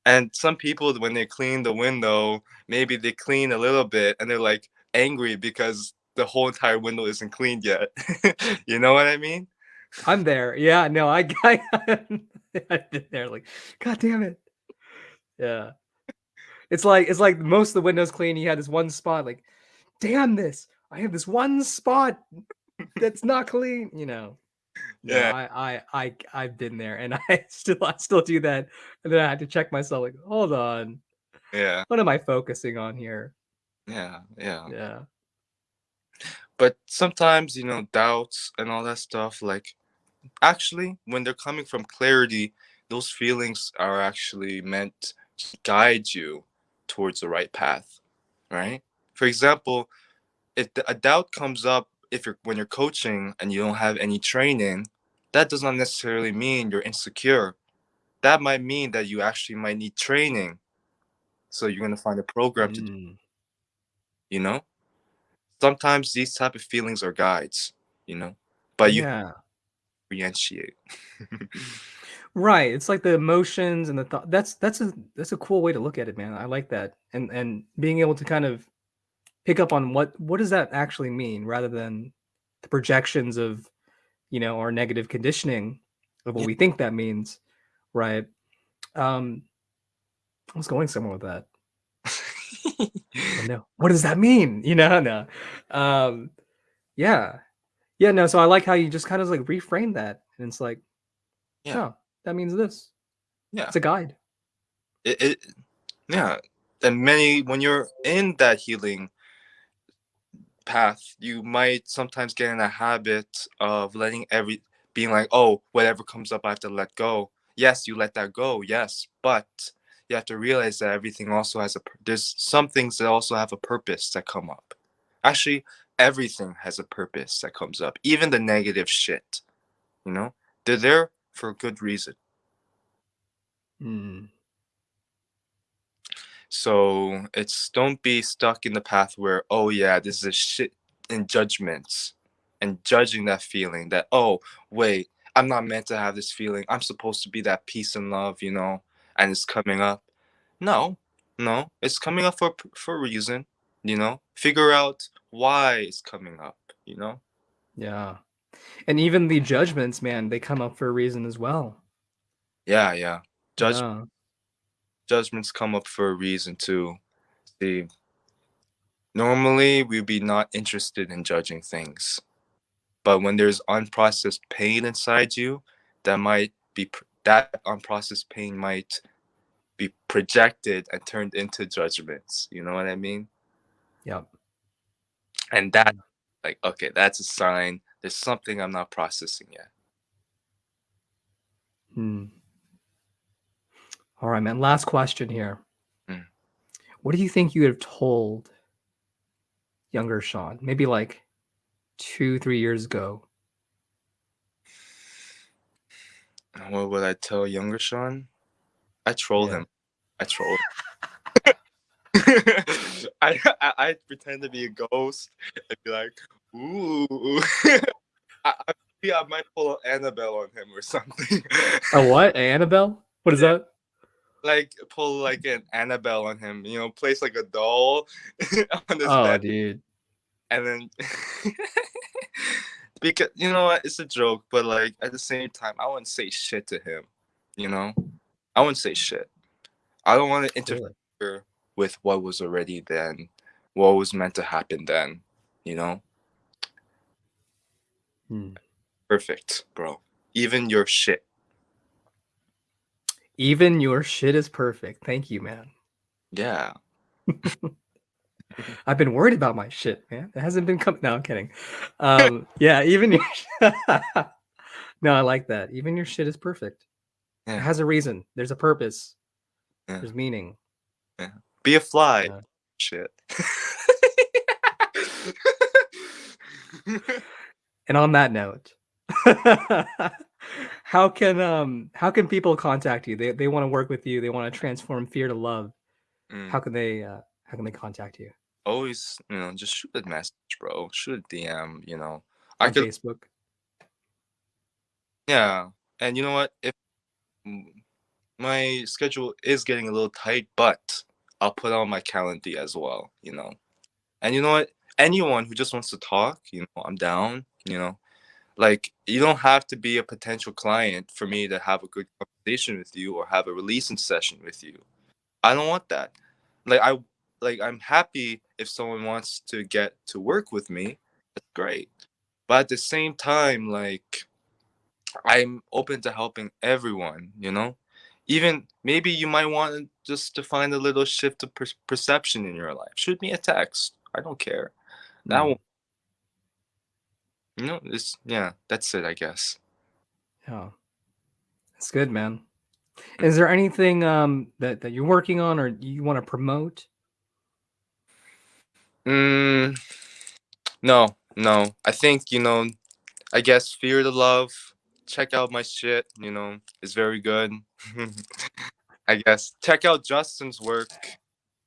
And some people when they clean the window, maybe they clean a little bit and they're like angry because the whole entire window isn't cleaned yet. you know what I mean? I'm there. Yeah, no, I I I've been there like, god damn it. Yeah. It's like it's like most of the windows clean, you had this one spot like, damn this. I have this one spot that's not clean, you know. No, Yeah. I I I I've been there and I still I still do that. And then I had to check myself like, hold on. Yeah. What am I focusing on here? Yeah. Yeah. Yeah. But sometimes, you know, doubts and all that stuff, like actually when they're coming from clarity, those feelings are actually meant to guide you towards the right path, right? For example, if a doubt comes up if you're when you're coaching and you don't have any training, that does not necessarily mean you're insecure. That might mean that you actually might need training. So you're gonna find a program to do, Mm. you know? Sometimes these type of feelings are guides, you know, but you Yeah. differentiate. Right. It's like the emotions and the thought. That's that's a that's a cool way to look at it, man. I like that. And and being able to kind of pick up on what what does that actually mean rather than the projections of, you know, our negative conditioning of what Yeah. we think that means, right? Um I was going somewhere with that. Oh no. What does that mean? You know, no. Um yeah. Yeah, no, so I like how you just kind of like reframe that and it's like, yeah, oh, that means this. yeah. It's a guide. It, it yeah. And many when you're in that healing path, you might sometimes get in a habit of letting every being like, oh, whatever comes up, I have to let go. Yes, you let that go, yes, but you have to realize that everything also has a. There's some things that also have a purpose that come up. Actually, everything has a purpose that comes up, even the negative shit. You know, they're there for a good reason. Mm. So it's don't be stuck in the path where oh yeah this is a shit in judgments and judging that feeling that oh wait I'm not meant to have this feeling I'm supposed to be that peace and love you know and it's coming up. No, no, it's coming up for for a reason. You know, figure out why it's coming up. You know. Yeah. And even the judgments, man, they come up for a reason as well. Yeah, yeah. Judge Yeah. Judgments come up for a reason too. See, normally we'd be not interested in judging things but when there's unprocessed pain inside you that might be that unprocessed pain might be projected and turned into judgments you know what i mean Yep. and that like okay that's a sign there's something i'm not processing yet Hmm. All right, man. Last question here. Mm. What do you think you would have told younger Sean? Maybe like two, three years ago. what would i tell younger sean i troll Yeah. him i troll I, I i pretend to be a ghost and be like ooh I, I, I might pull an annabelle on him or something A what? A Annabelle? What is that? Like pull like an Annabelle on him, you know, place like a doll on his Oh, bed, dude. and then because you know what, it's a joke, but like at the same time, I wouldn't say shit to him, you know, I wouldn't say shit. I don't want to interfere Really? with what was already then, what was meant to happen then, you know. Hmm. Perfect, bro. Even your shit. Even your shit is perfect. Thank you, man. Yeah. I've been worried about my shit, man. It hasn't been coming. No, I'm kidding. Um, yeah, even your. no, I like that. Even your shit is perfect. It has a reason. There's a purpose. Yeah. There's meaning. Be a fly. Yeah. Shit. And on that note, how can um how can people contact you? They they want to work with you. They want to transform fear to love. Mm. How can they uh, how can they contact you always, you know, just shoot a message, bro. Shoot a DM, you know. on I could, Facebook? yeah. And you know what? If my schedule is getting a little tight, but I'll put on my calendar as well, you know. And you know what? Anyone who just wants to talk, you know, I'm down, you know. Like, you don't have to be a potential client for me to have a good conversation with you or have a releasing session with you. I don't want that. Like, I like I'm happy if someone wants to get to work with me. That's great. But at the same time, like I'm open to helping everyone, you know? Even maybe you might want just to find a little shift of per- perception in your life. Shoot me a text. I don't care. That Mm, won't, know, it's, yeah, that's it, I guess. Yeah, it's good, man. Is there anything um, that that you're working on or you want to promote? Mm, no, no. I think you know. I guess fear the love. Check out my shit. You know, it's very good. I guess check out Justin's work.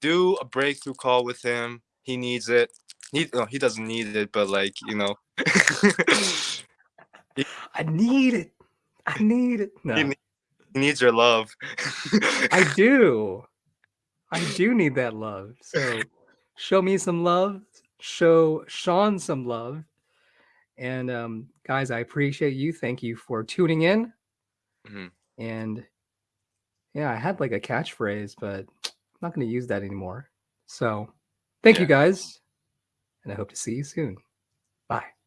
Do a breakthrough call with him. He needs it. He no, he doesn't need it, but like you know. I need it. I need it. No. He, he needs your love. I do. I do need that love. So show me some love. Show Sean some love. And um, guys, I appreciate you. Thank you for tuning in. Mhm. And yeah, I had like a catchphrase, but I'm not going to use that anymore. So thank you guys. And I hope to see you soon. Bye.